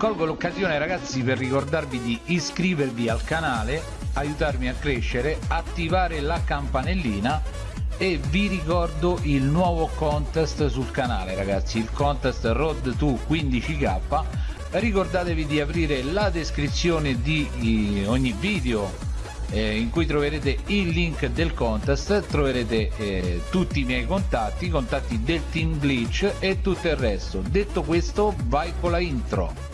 colgo l'occasione ragazzi per ricordarvi di iscrivervi al canale aiutarmi a crescere attivare la campanellina e vi ricordo il nuovo contest sul canale ragazzi il contest road to 15k ricordatevi di aprire la descrizione di ogni video eh, in cui troverete il link del contest troverete eh, tutti i miei contatti i contatti del team glitch e tutto il resto. Detto questo vai con la intro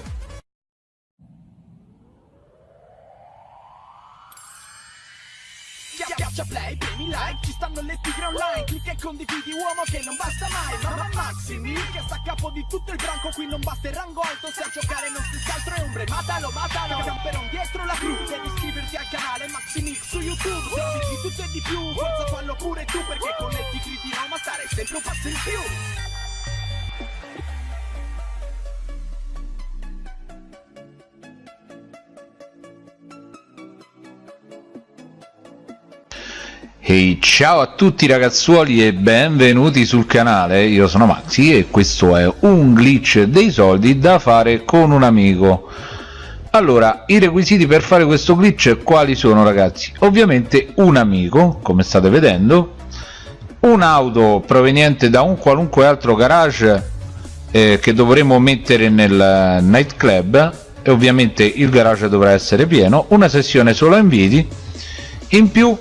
Schiaccia play, premi like, ci stanno le tigre online Clicca e condividi uomo che non basta mai Ma Maximi che sta a capo di tutto il branco Qui non basta il rango alto se a giocare non si altro è ombre Matalo, matalo, camperon dietro la cru Devi iscriverti al canale Maximix su YouTube Se di tutto e di più, forza fallo pure tu Perché con le tigri di Roma stare sempre un passo in più Ciao a tutti ragazzuoli e benvenuti sul canale, io sono Maxi e questo è un glitch dei soldi da fare con un amico. Allora, i requisiti per fare questo glitch quali sono ragazzi? ovviamente un amico, come state vedendo un'auto proveniente da un qualunque altro garage eh, che dovremo mettere nel nightclub e ovviamente il garage dovrà essere pieno una sessione solo inviti in più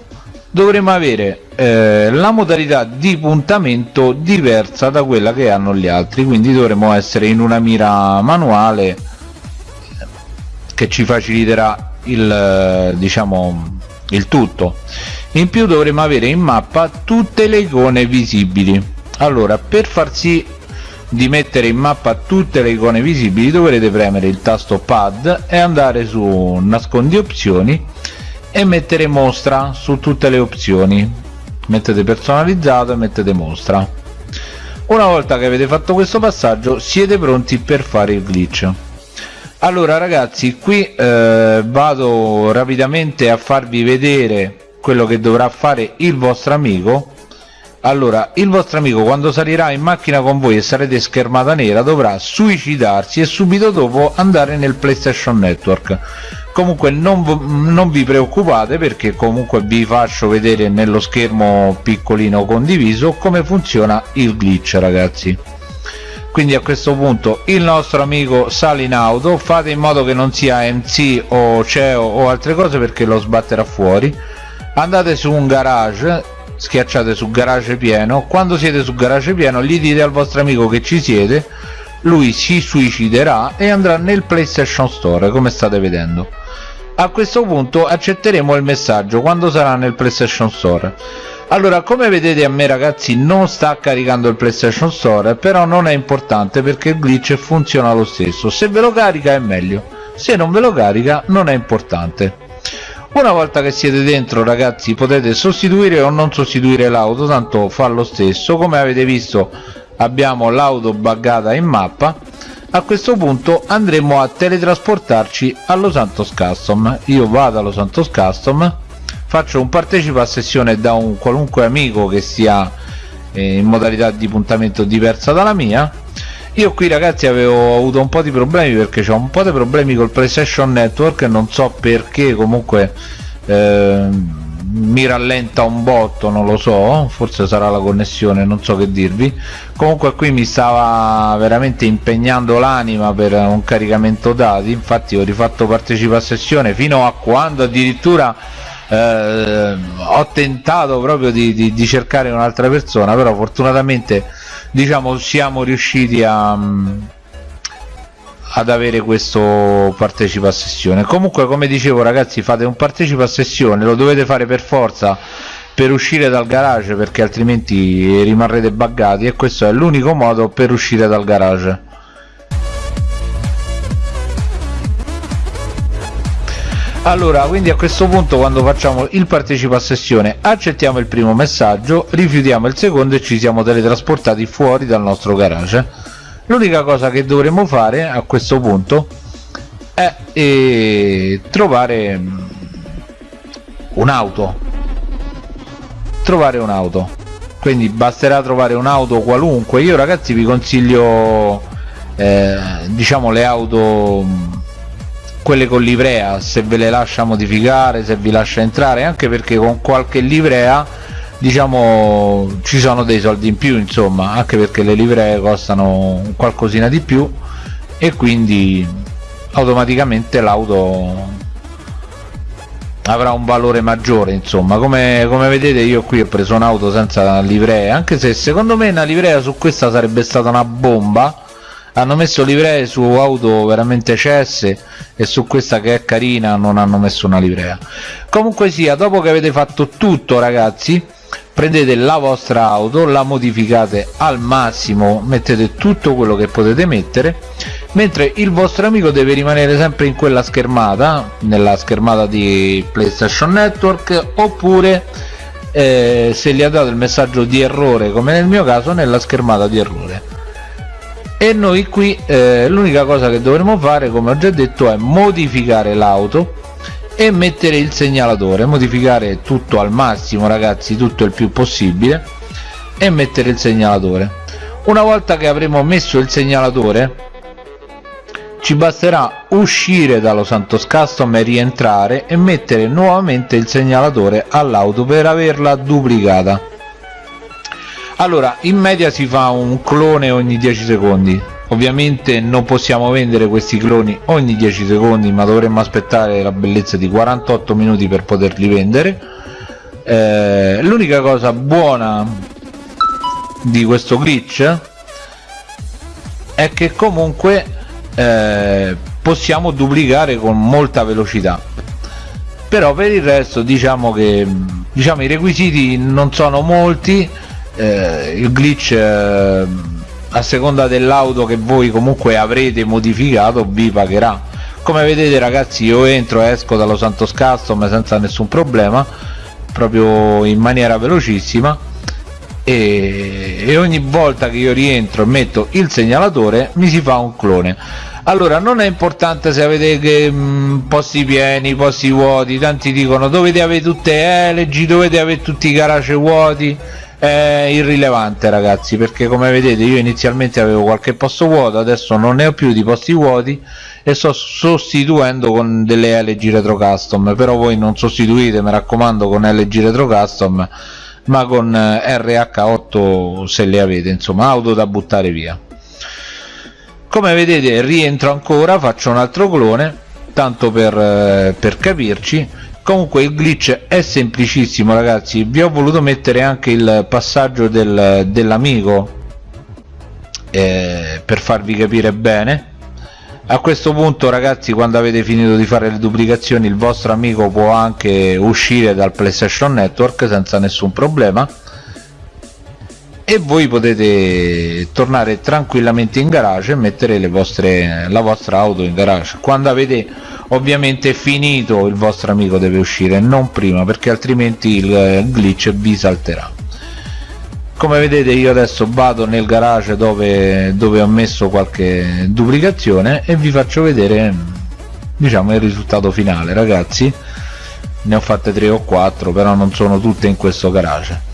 dovremo avere eh, la modalità di puntamento diversa da quella che hanno gli altri quindi dovremo essere in una mira manuale che ci faciliterà il diciamo il tutto. In più dovremo avere in mappa tutte le icone visibili. Allora per far sì di mettere in mappa tutte le icone visibili dovrete premere il tasto pad e andare su nascondi opzioni e mettere mostra su tutte le opzioni. Mettete personalizzato e mettete mostra. Una volta che avete fatto questo passaggio siete pronti per fare il glitch. Allora ragazzi qui eh, vado rapidamente a farvi vedere quello che dovrà fare il vostro amico. Allora il vostro amico quando salirà in macchina con voi e sarete schermata nera dovrà suicidarsi e subito dopo andare nel playstation network comunque non, non, vi preoccupate perché comunque vi faccio vedere nello schermo piccolino condiviso come funziona il glitch ragazzi. Quindi a questo punto il nostro amico sale in auto fate in modo che non sia MC o CEO o altre cose perché lo sbatterà fuori. Andate su un garage schiacciate su garage pieno. Quando siete su garage pieno gli dite al vostro amico che ci siete lui si suiciderà e andrà nel playstation store come state vedendo. A questo punto accetteremo il messaggio quando sarà nel playstation store. Allora come vedete a me ragazzi non sta caricando il playstation store però non è importante perché il glitch funziona lo stesso. Se ve lo carica è meglio se non ve lo carica non è importante. Una volta che siete dentro ragazzi potete sostituire o non sostituire l'auto tanto fa lo stesso. Come avete visto abbiamo l'auto buggata in mappa. A questo punto andremo a teletrasportarci allo Santos Custom. Io vado allo Santos Custom faccio un partecipa a sessione da un qualunque amico che sia eh, in modalità di puntamento diversa dalla mia. Io qui ragazzi avevo avuto un po' di problemi perché ho un po' di problemi col PlayStation Network non so perché comunque eh, mi rallenta un botto non lo so forse sarà la connessione non so che dirvi. Comunque qui mi stava veramente impegnando l'anima per un caricamento dati infatti ho rifatto partecipa a sessione fino a quando addirittura eh, ho tentato proprio di, di, di cercare un'altra persona però fortunatamente diciamo siamo riusciti a ad avere questo partecipa a sessione. Comunque come dicevo ragazzi fate un partecipa a sessione lo dovete fare per forza per uscire dal garage perché altrimenti rimarrete buggati e questo è l'unico modo per uscire dal garage. Allora quindi a questo punto quando facciamo il partecipa a sessione accettiamo il primo messaggio rifiutiamo il secondo e ci siamo teletrasportati fuori dal nostro garage l'unica cosa che dovremo fare a questo punto è eh, trovare mm, un'auto trovare un'auto quindi basterà trovare un'auto qualunque. Io ragazzi vi consiglio eh, diciamo le auto quelle con livrea se ve le lascia modificare se vi lascia entrare anche perché con qualche livrea diciamo ci sono dei soldi in più insomma anche perché le livree costano qualcosina di più e quindi automaticamente l'auto avrà un valore maggiore insomma. Come, come vedete io qui ho preso un'auto senza livrea anche se secondo me una livrea su questa sarebbe stata una bomba. Hanno messo livree su auto veramente cesse e su questa che è carina non hanno messo una livrea. Comunque sia dopo che avete fatto tutto ragazzi prendete la vostra auto la modificate al massimo mettete tutto quello che potete mettere mentre il vostro amico deve rimanere sempre in quella schermata nella schermata di playstation network oppure eh, se gli ha dato il messaggio di errore come nel mio caso nella schermata di errore. E noi qui eh, l'unica cosa che dovremo fare come ho già detto è modificare l'auto e mettere il segnalatore modificare tutto al massimo ragazzi tutto il più possibile e mettere il segnalatore. Una volta che avremo messo il segnalatore ci basterà uscire dallo Santos Custom e rientrare e mettere nuovamente il segnalatore all'auto per averla duplicata. Allora in media si fa un clone ogni 10 secondi ovviamente non possiamo vendere questi cloni ogni 10 secondi ma dovremmo aspettare la bellezza di 48 minuti per poterli vendere. Eh, l'unica cosa buona di questo glitch è che comunque eh, possiamo duplicare con molta velocità. Però per il resto diciamo che diciamo i requisiti non sono molti eh, il glitch eh, a seconda dell'auto che voi comunque avrete modificato vi pagherà. Come vedete ragazzi io entro e esco dallo Santos Custom senza nessun problema proprio in maniera velocissima. E, e ogni volta che io rientro e metto il segnalatore mi si fa un clone. Allora non è importante se avete che, mh, mm, posti pieni posti vuoti. Tanti dicono dovete avere tutte LG dovete avere tutti i garage vuoti è irrilevante ragazzi perché come vedete io inizialmente avevo qualche posto vuoto adesso non ne ho più di posti vuoti e sto sostituendo con delle LG Retro Custom però voi non sostituite mi raccomando con LG Retro Custom ma con eh, RH8 se le avete insomma auto da buttare via. Come vedete rientro ancora faccio un altro clone tanto per, eh, per capirci comunque il glitch è semplicissimo ragazzi. Vi ho voluto mettere anche il passaggio del, dell'amico eh, per farvi capire bene. A questo punto ragazzi quando avete finito di fare le duplicazioni il vostro amico può anche uscire dal playstation network senza nessun problema e voi potete tornare tranquillamente in garage e mettere vostre, la vostra auto in garage. Quando avete ovviamente finito il vostro amico deve uscire non prima perché altrimenti il glitch vi salterà. Come vedete io adesso vado nel garage dove, dove ho messo qualche duplicazione e vi faccio vedere diciamo il risultato finale. Ragazzi ne ho fatte 3 o 4 però non sono tutte in questo garage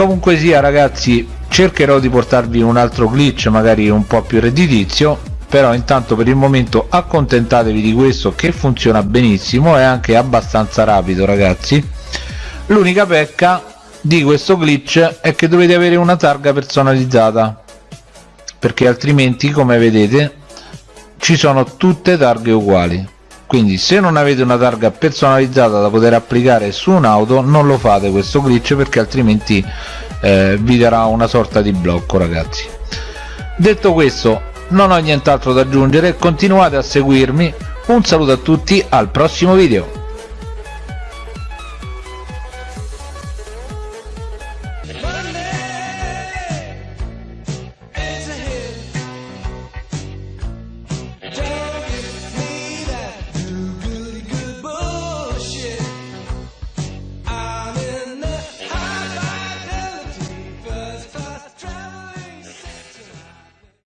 comunque sia ragazzi cercherò di portarvi un altro glitch magari un po' più redditizio però intanto per il momento accontentatevi di questo che funziona benissimo è anche abbastanza rapido ragazzi. L'unica pecca di questo glitch è che dovete avere una targa personalizzata perché altrimenti come vedete ci sono tutte targhe uguali quindi se non avete una targa personalizzata da poter applicare su un'auto non lo fate questo glitch perché altrimenti eh, vi darà una sorta di blocco ragazzi. Detto questo non ho nient'altro da aggiungere. Continuate a seguirmi. Un saluto a tutti al prossimo video